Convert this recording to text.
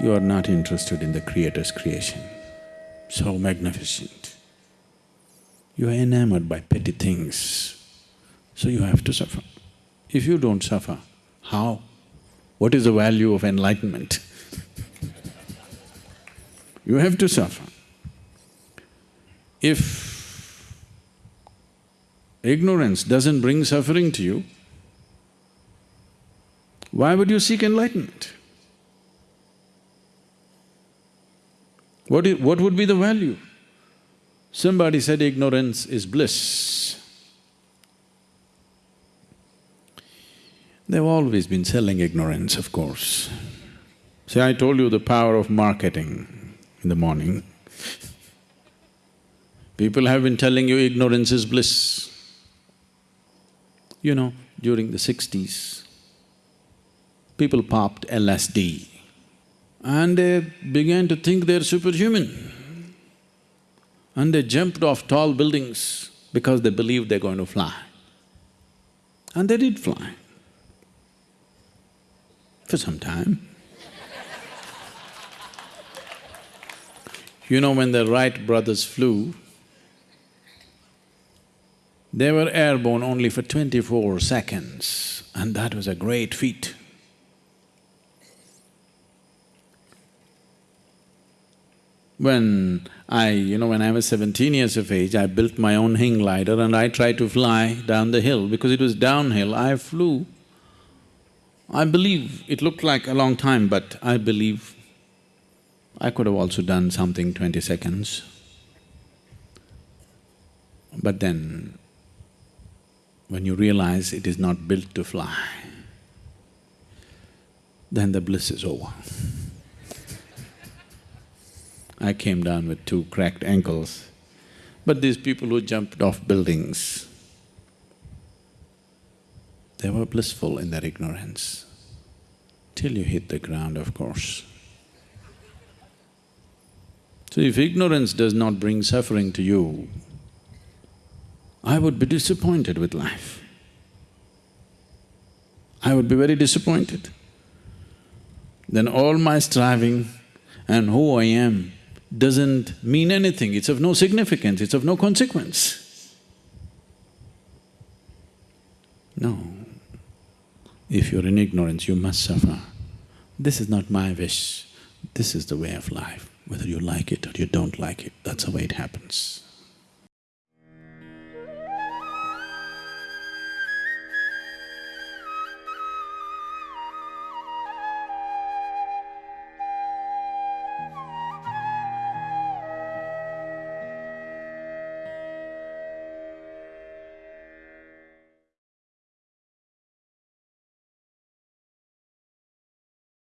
you are not interested in the Creator's creation, so magnificent. You are enamored by petty things, so you have to suffer. If you don't suffer, how? What is the value of enlightenment? you have to suffer. If ignorance doesn't bring suffering to you, why would you seek enlightenment? What, is, what would be the value? Somebody said ignorance is bliss. They've always been selling ignorance, of course. See, I told you the power of marketing in the morning. People have been telling you ignorance is bliss. You know, during the sixties, people popped LSD and they began to think they're superhuman. And they jumped off tall buildings because they believed they're going to fly. And they did fly for some time. you know, when the Wright brothers flew, they were airborne only for twenty-four seconds, and that was a great feat. When I… you know, when I was seventeen years of age, I built my own hang glider and I tried to fly down the hill. Because it was downhill, I flew. I believe it looked like a long time, but I believe I could have also done something twenty seconds. But then, when you realize it is not built to fly, then the bliss is over. I came down with two cracked ankles. But these people who jumped off buildings, they were blissful in their ignorance, till you hit the ground, of course. So if ignorance does not bring suffering to you, I would be disappointed with life. I would be very disappointed. Then all my striving and who I am doesn't mean anything, it's of no significance, it's of no consequence. No. If you're in ignorance, you must suffer. This is not my wish, this is the way of life. Whether you like it or you don't like it, that's the way it happens.